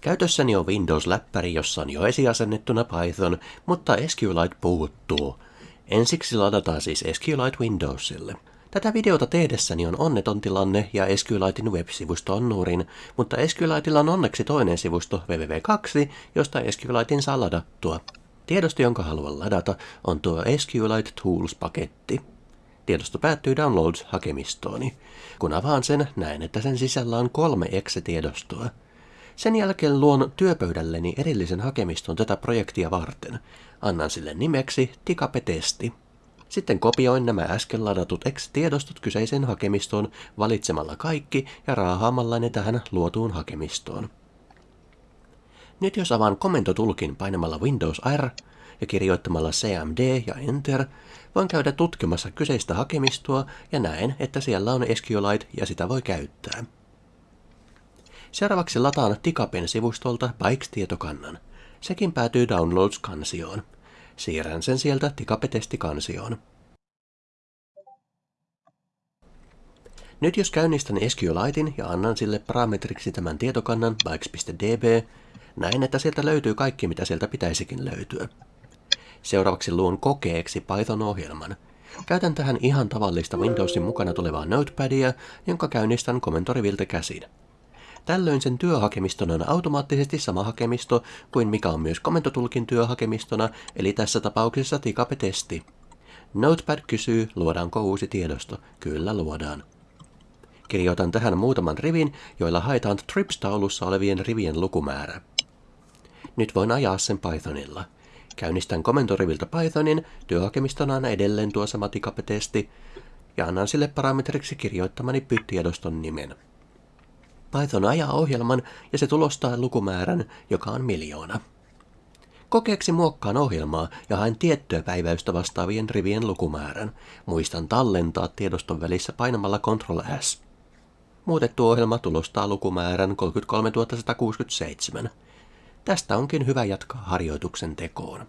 Käytössäni on Windows-läppäri, jossa on jo esiasennettuna Python, mutta SQLite puuttuu. Ensiksi ladataan siis SQLite Windowsille. Tätä videota tehdessäni on onneton tilanne ja SQLitein web-sivusto on nurin, mutta SQLiteilla on onneksi toinen sivusto www2, josta SQLitein saa ladattua. Tiedosto, jonka haluan ladata, on tuo SQLite Tools-paketti. Tiedosto päättyy Downloads-hakemistooni. Kun avaan sen, näen, että sen sisällä on kolme exe-tiedostoa. Sen jälkeen luon työpöydälleni erillisen hakemiston tätä projektia varten. Annan sille nimeksi Tikape-testi. Sitten kopioin nämä äsken ladatut exe-tiedostot kyseiseen hakemistoon valitsemalla kaikki ja raahaamalla ne tähän luotuun hakemistoon. Nyt jos avaan komentotulkin painamalla Windows R ja kirjoittamalla CMD ja Enter, voin käydä tutkimassa kyseistä hakemistoa ja näen, että siellä on SQLite ja sitä voi käyttää. Seuraavaksi lataan Tikapen sivustolta Bikes-tietokannan. Sekin päätyy Downloads-kansioon. Siirrän sen sieltä Tikape-testi-kansioon. Nyt jos käynnistän SQLitein ja annan sille parametriksi tämän tietokannan bikes.db, näen, että sieltä löytyy kaikki, mitä sieltä pitäisikin löytyä. Seuraavaksi luon kokeeksi Python-ohjelman. Käytän tähän ihan tavallista Windowsin mukana tulevaa notepadia, jonka käynnistän komentoriviltä käsin. Tällöin sen työhakemiston on automaattisesti sama hakemisto kuin mikä on myös komentotulkin työhakemistona, eli tässä tapauksessa tikape-testi. Notepad kysyy, luodaanko uusi tiedosto. Kyllä luodaan. Kirjoitan tähän muutaman rivin, joilla haetaan trips-taulussa olevien rivien lukumäärä. Nyt voin ajaa sen Pythonilla. Käynnistän komentoriviltä Pythonin, työhakemistona on edelleen tuo sama tikape-testi, ja annan sille parametriksi kirjoittamani pytiedoston nimen. Python ajaa ohjelman ja se tulostaa lukumäärän, joka on miljoona. Kokeeksi muokkaan ohjelmaa ja haen tiettyä päiväystä vastaavien rivien lukumäärän. Muistan tallentaa tiedoston välissä painamalla Ctrl S. Muutettu ohjelma tulostaa lukumäärän 33167. Tästä onkin hyvä jatkaa harjoituksen tekoon.